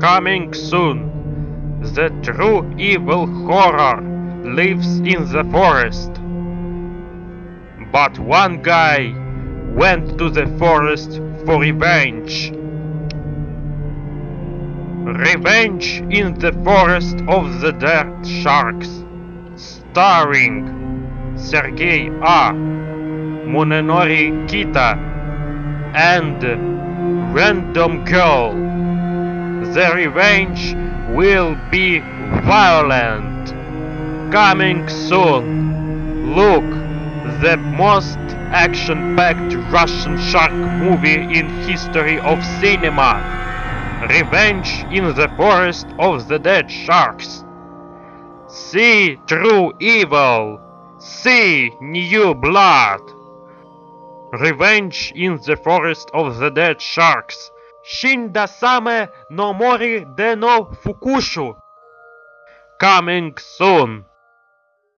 Coming soon. The true evil horror lives in the forest. But one guy went to the forest for revenge. Revenge in the Forest of the Dead Sharks. Starring Sergei A. Munenori Kita and Random Girl. The revenge will be violent. Coming soon. Look, the most action-packed Russian shark movie in history of cinema. Revenge in the Forest of the Dead Sharks. See true evil. See new blood. Revenge in the Forest of the Dead Sharks. Shinda same no mori de no fukushu. Coming soon.